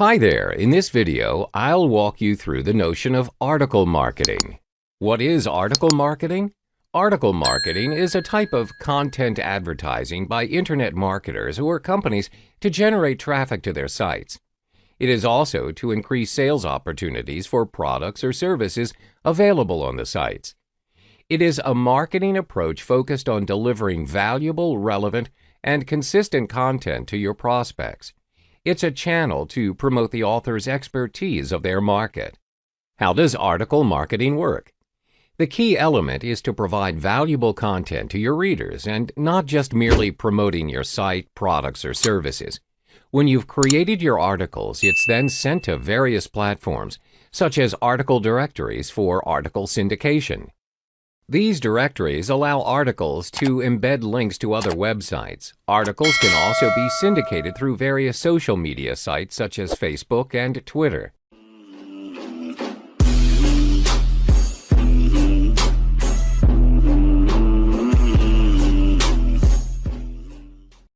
Hi there, in this video, I'll walk you through the notion of article marketing. What is article marketing? Article marketing is a type of content advertising by internet marketers or companies to generate traffic to their sites. It is also to increase sales opportunities for products or services available on the sites. It is a marketing approach focused on delivering valuable, relevant, and consistent content to your prospects. It's a channel to promote the author's expertise of their market. How does article marketing work? The key element is to provide valuable content to your readers and not just merely promoting your site, products, or services. When you've created your articles, it's then sent to various platforms, such as article directories for article syndication. These directories allow articles to embed links to other websites. Articles can also be syndicated through various social media sites such as Facebook and Twitter.